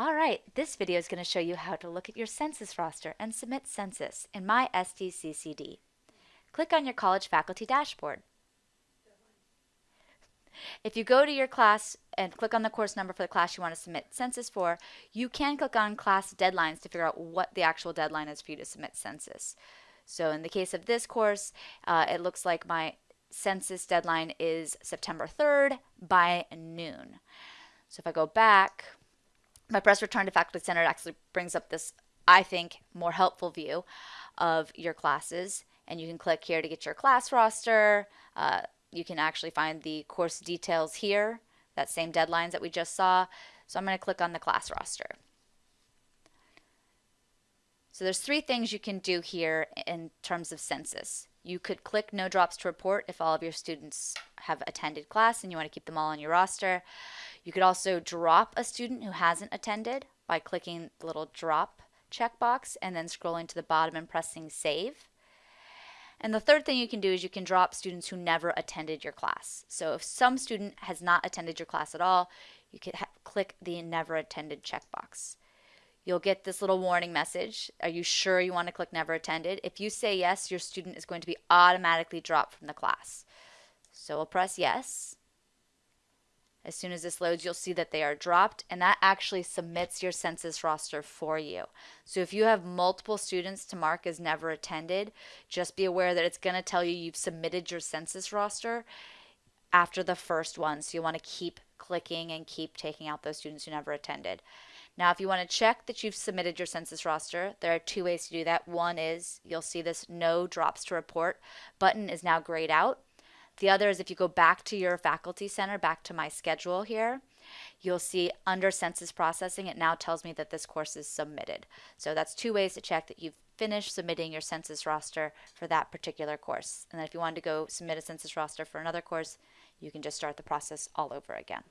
All right, this video is going to show you how to look at your census roster and submit census in My SDCCD. Click on your college faculty dashboard. If you go to your class and click on the course number for the class you want to submit census for, you can click on class deadlines to figure out what the actual deadline is for you to submit census. So in the case of this course, uh, it looks like my census deadline is September 3rd by noon. So if I go back, my press return to faculty center actually brings up this, I think, more helpful view of your classes. And you can click here to get your class roster. Uh, you can actually find the course details here, that same deadlines that we just saw. So I'm going to click on the class roster. So there's three things you can do here in terms of census. You could click no drops to report if all of your students have attended class and you want to keep them all on your roster. You could also drop a student who hasn't attended by clicking the little drop checkbox and then scrolling to the bottom and pressing save. And the third thing you can do is you can drop students who never attended your class. So if some student has not attended your class at all, you could click the never attended checkbox you'll get this little warning message. Are you sure you want to click never attended? If you say yes, your student is going to be automatically dropped from the class. So we'll press yes. As soon as this loads, you'll see that they are dropped, and that actually submits your census roster for you. So if you have multiple students to mark as never attended, just be aware that it's going to tell you you've submitted your census roster after the first one. So you want to keep clicking and keep taking out those students who never attended. Now, if you want to check that you've submitted your census roster, there are two ways to do that. One is you'll see this no drops to report button is now grayed out. The other is if you go back to your faculty center, back to my schedule here, you'll see under census processing, it now tells me that this course is submitted. So that's two ways to check that you've finished submitting your census roster for that particular course. And then if you wanted to go submit a census roster for another course, you can just start the process all over again.